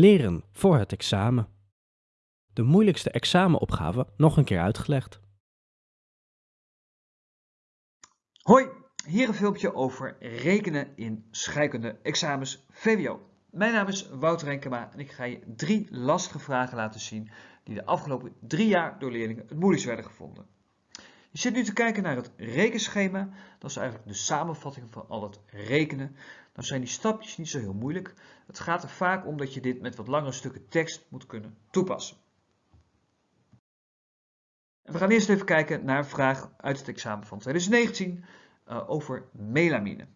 Leren voor het examen. De moeilijkste examenopgave nog een keer uitgelegd. Hoi, hier een filmpje over rekenen in scheikunde examens VWO. Mijn naam is Wouter Renkema en ik ga je drie lastige vragen laten zien die de afgelopen drie jaar door leerlingen het moeilijkst werden gevonden. Je zit nu te kijken naar het rekenschema. Dat is eigenlijk de samenvatting van al het rekenen. Dan zijn die stapjes niet zo heel moeilijk. Het gaat er vaak om dat je dit met wat langere stukken tekst moet kunnen toepassen. we gaan eerst even kijken naar een vraag uit het examen van 2019 uh, over melamine.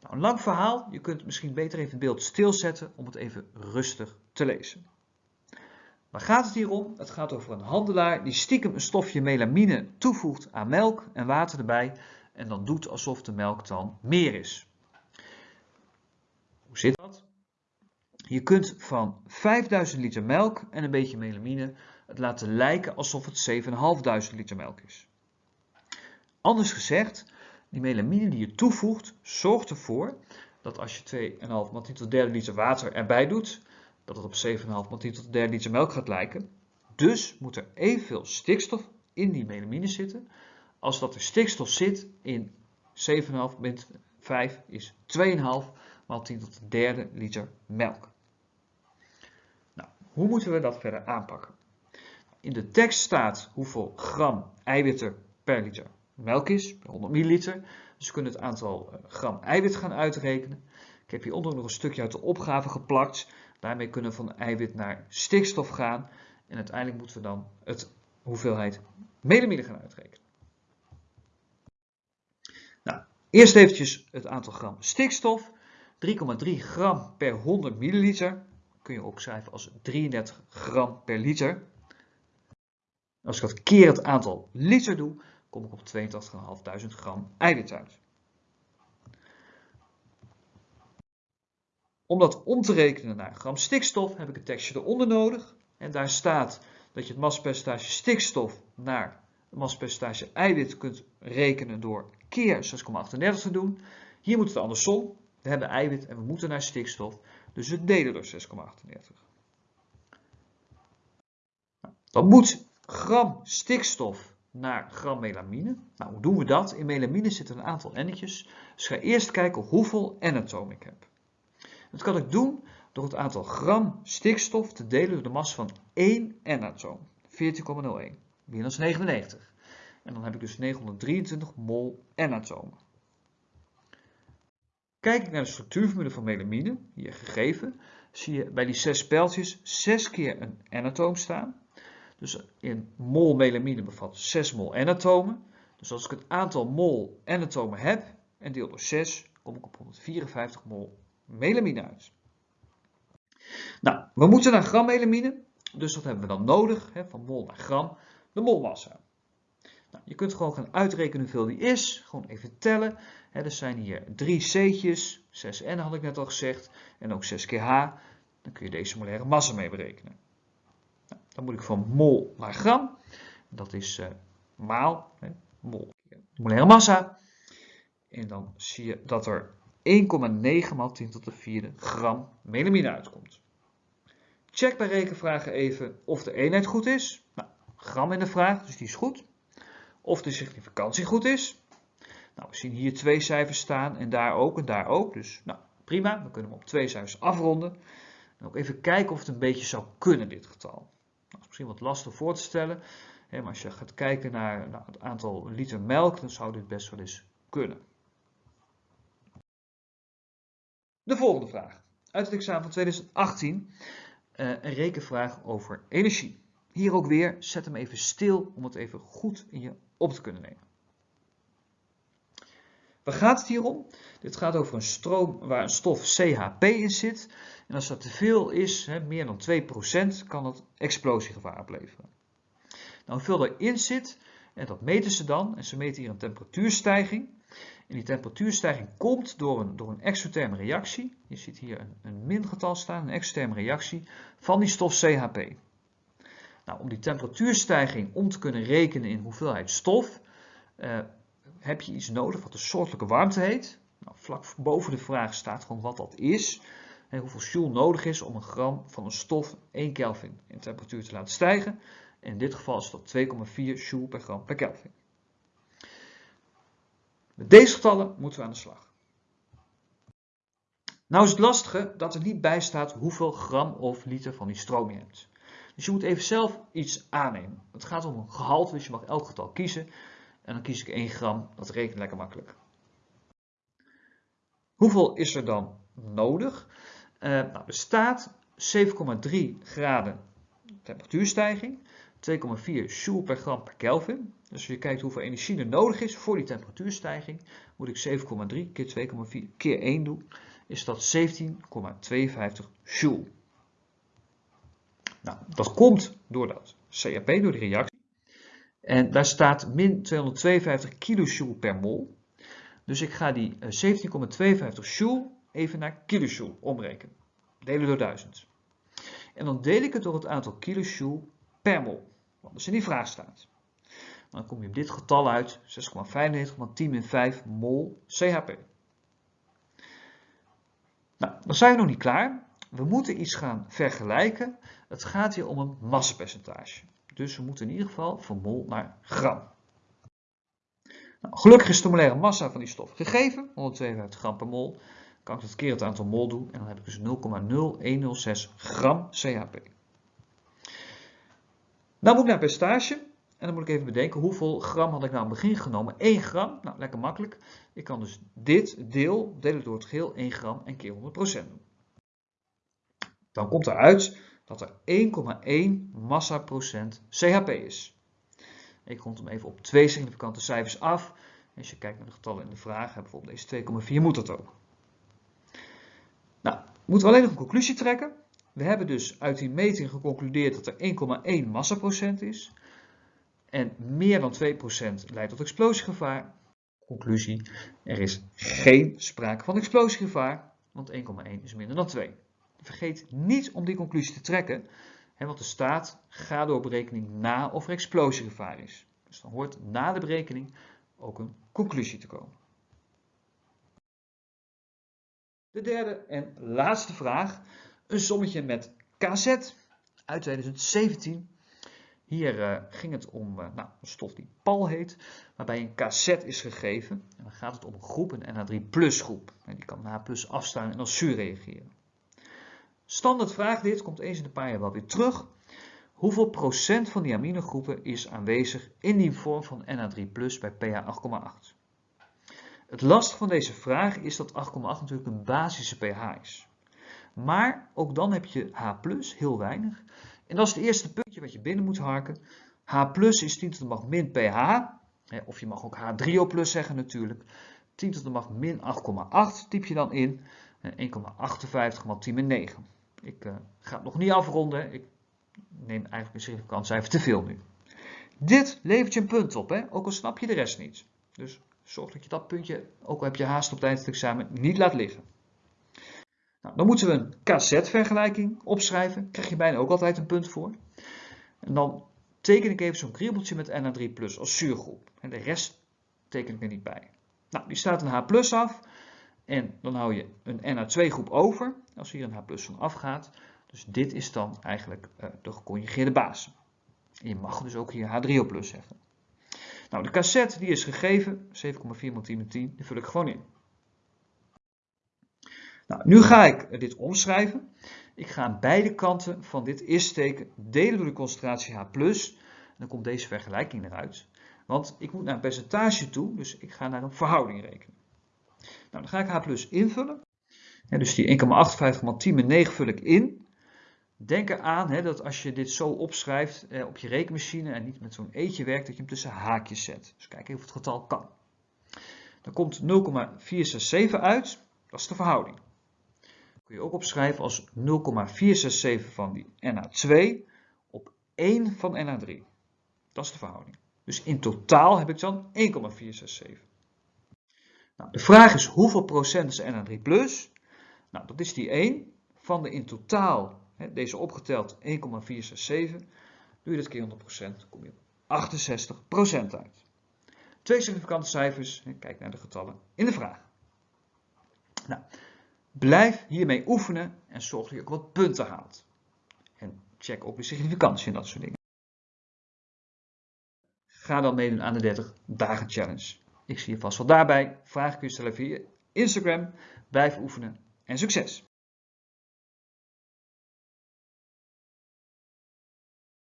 Nou, een lang verhaal. Je kunt misschien beter even het beeld stilzetten om het even rustig te lezen. Waar gaat het hier om? Het gaat over een handelaar die stiekem een stofje melamine toevoegt aan melk en water erbij en dan doet alsof de melk dan meer is. Hoe zit dat? Je kunt van 5000 liter melk en een beetje melamine het laten lijken alsof het 7500 liter melk is. Anders gezegd, die melamine die je toevoegt zorgt ervoor dat als je 2,5 maal 10 tot derde liter water erbij doet, dat het op 7,5 maal 10 tot de derde liter melk gaat lijken. Dus moet er evenveel stikstof in die melamine zitten als dat er stikstof zit in 7,5 min 5 is 2,5 maal 10 tot de derde liter melk. Nou, hoe moeten we dat verder aanpakken? In de tekst staat hoeveel gram eiwitten per liter melk is, per 100 milliliter. Dus we kunnen het aantal eh, gram eiwit gaan uitrekenen. Ik heb hieronder nog een stukje uit de opgave geplakt. Daarmee kunnen we van eiwit naar stikstof gaan. En uiteindelijk moeten we dan het hoeveelheid melamine gaan uitrekenen. Nou, eerst eventjes het aantal gram stikstof. 3,3 gram per 100 milliliter. Kun je ook schrijven als 33 gram per liter. Als ik dat keer het aantal liter doe, kom ik op 82.500 gram eiwit uit. Om dat om te rekenen naar gram stikstof heb ik een tekstje eronder nodig. En daar staat dat je het massapercentage stikstof naar het massapercentage eiwit kunt rekenen door keer 6,38 te doen. Hier moet het andersom. We hebben eiwit en we moeten naar stikstof. Dus we delen door 6,38. Dan moet gram stikstof naar gram melamine. Nou, hoe doen we dat? In melamine zitten een aantal n'tjes. Dus ga eerst kijken hoeveel n-atomen ik heb. Dat kan ik doen door het aantal gram stikstof te delen door de massa van één N-atoom. 14,01. Minus 99. En dan heb ik dus 923 mol N-atomen. Kijk ik naar de structuurformule van melamine, hier gegeven, zie je bij die zes speltjes zes keer een N-atoom staan. Dus in mol melamine bevat 6 mol N-atomen. Dus als ik het aantal mol N-atomen heb en deel door 6, kom ik op 154 mol melamine uit. Nou, we moeten naar gram melamine, dus wat hebben we dan nodig? Hè, van mol naar gram, de molmassa. Nou, je kunt gewoon gaan uitrekenen hoeveel die is, gewoon even tellen. Hè, er zijn hier drie C'tjes, 6N had ik net al gezegd, en ook 6 keer H. Dan kun je deze molaire massa mee berekenen. Nou, dan moet ik van mol naar gram, dat is uh, maal, hè, mol molaire massa. En dan zie je dat er 1,9 maal 10 tot de vierde gram melamine uitkomt. Check bij rekenvragen even of de eenheid goed is. Nou, gram in de vraag, dus die is goed. Of de significantie goed is. Nou, we zien hier twee cijfers staan en daar ook en daar ook. Dus nou, prima, we kunnen hem op twee cijfers afronden. En ook even kijken of het een beetje zou kunnen, dit getal. Nou, dat is misschien wat lastig voor te stellen. maar als je gaat kijken naar nou, het aantal liter melk, dan zou dit best wel eens kunnen. De volgende vraag. Uit het examen van 2018. Uh, een rekenvraag over energie. Hier ook weer, zet hem even stil om het even goed in je op te kunnen nemen. Waar gaat het hier om? Dit gaat over een stroom waar een stof CHP in zit. En als dat te veel is, meer dan 2%, kan het explosiegevaar opleveren. Nou, hoeveel erin zit, en dat meten ze dan. En ze meten hier een temperatuurstijging. En die temperatuurstijging komt door een, door een exotherme reactie. Je ziet hier een, een mingetal staan, een exotherme reactie van die stof CHP. Nou, om die temperatuurstijging om te kunnen rekenen in hoeveelheid stof, uh, heb je iets nodig wat de soortelijke warmte heet. Nou, vlak boven de vraag staat gewoon wat dat is. hoeveel joule nodig is om een gram van een stof 1 Kelvin in temperatuur te laten stijgen. In dit geval is dat 2,4 joule per gram per Kelvin. Met deze getallen moeten we aan de slag. Nou is het lastige dat er niet bij staat hoeveel gram of liter van die stroom je hebt. Dus je moet even zelf iets aannemen. Het gaat om een gehalte, dus je mag elk getal kiezen. En dan kies ik 1 gram, dat rekent lekker makkelijk. Hoeveel is er dan nodig? Uh, nou, er staat 7,3 graden temperatuurstijging, 2,4 joule per gram per Kelvin. Dus als je kijkt hoeveel energie er nodig is voor die temperatuurstijging, moet ik 7,3 keer 2,4 keer 1 doen, is dat 17,52 joule. Nou, dat komt door dat CAP, door de reactie. En daar staat min 252 kilojoule per mol. Dus ik ga die 17,52 joule even naar kilojoule omrekenen. Delen door 1000. En dan deel ik het door het aantal kilojoule per mol. Wat dus in die vraag staat. Dan kom je op dit getal uit, 6,95 maar 10 min 5 mol CHP. Nou, dan zijn we nog niet klaar. We moeten iets gaan vergelijken. Het gaat hier om een massapercentage. Dus we moeten in ieder geval van mol naar gram. Nou, gelukkig is de molaire massa van die stof gegeven, 152 gram per mol. Kan ik dat keer het aantal mol doen en dan heb ik dus 0,0106 gram CHP. Nou moet ik naar percentage en dan moet ik even bedenken hoeveel gram had ik nou aan het begin genomen. 1 gram, nou lekker makkelijk. Ik kan dus dit deel delen door het geheel 1 gram en keer 100% doen. Dan komt eruit dat er 1,1 massaprocent CHP is. Ik rond hem even op twee significante cijfers af. Als je kijkt naar de getallen in de vraag, bijvoorbeeld deze 2,4 moet dat ook. Nou, moeten we alleen nog een conclusie trekken. We hebben dus uit die meting geconcludeerd dat er 1,1 massaprocent is. En meer dan 2% leidt tot explosiegevaar. Conclusie, er is geen sprake van explosiegevaar, want 1,1 is minder dan 2. Vergeet niet om die conclusie te trekken, want er staat, ga door berekening na of er explosiegevaar is. Dus dan hoort na de berekening ook een conclusie te komen. De derde en laatste vraag, een sommetje met KZ uit 2017. Hier uh, ging het om uh, nou, een stof die PAL heet, waarbij een cassette is gegeven. En dan gaat het om een groep, een NH3 plus groep. En die kan na plus afstaan en als zuur reageren. Standaard vraag dit, komt eens in een paar jaar wel weer terug. Hoeveel procent van die aminogroepen is aanwezig in die vorm van NH3 plus bij pH 8,8? Het lastige van deze vraag is dat 8,8 natuurlijk een basische pH is. Maar ook dan heb je H+, heel weinig. En dat is het eerste puntje wat je binnen moet harken. H is 10 tot de macht min pH. Of je mag ook H3O plus zeggen natuurlijk. 10 tot de macht min 8,8 typ je dan in. 1,58 maal 10 min 9. Ik uh, ga het nog niet afronden. Ik neem eigenlijk een significant cijfer te veel nu. Dit levert je een punt op, hè? ook al snap je de rest niet. Dus zorg dat je dat puntje, ook al heb je haast op van het examen, niet laat liggen. Nou, dan moeten we een KZ-vergelijking opschrijven. Krijg je bijna ook altijd een punt voor. En dan teken ik even zo'n kriebeltje met NH3 plus als zuurgroep. En de rest teken ik er niet bij. Nou, die staat een H af. En dan hou je een NH2 groep over, als hier een H van afgaat. Dus dit is dan eigenlijk uh, de geconjugeerde base. En je mag dus ook hier H3O plus zeggen. Nou, de cassette die is gegeven, 7,4 x 10 10, die vul ik gewoon in. Nou, nu ga ik dit omschrijven. Ik ga aan beide kanten van dit is-teken delen door de concentratie H+. Dan komt deze vergelijking eruit. Want ik moet naar een percentage toe, dus ik ga naar een verhouding rekenen. Nou, dan ga ik H invullen. dus die 1,58 x 10 min 9 vul ik in. Denk eraan hè, dat als je dit zo opschrijft eh, op je rekenmachine en niet met zo'n eetje werkt, dat je hem tussen haakjes zet. Dus kijk even of het getal kan. Dan komt 0,467 uit. Dat is de verhouding kun je ook opschrijven als 0,467 van die NH2 op 1 van NH3. Dat is de verhouding. Dus in totaal heb ik dan 1,467. Nou, de vraag is hoeveel procent is NH3+. Plus? Nou, dat is die 1 van de in totaal, hè, deze opgeteld 1,467. Doe je dat keer 100%, kom je op 68% uit. Twee significante cijfers, kijk naar de getallen in de vraag. Nou, Blijf hiermee oefenen en zorg dat je ook wat punten haalt. En check op je significantie en dat soort dingen. Ga dan meedoen aan de 30 dagen challenge. Ik zie je vast wel daarbij. Vragen kun je stellen via Instagram. Blijf oefenen en succes!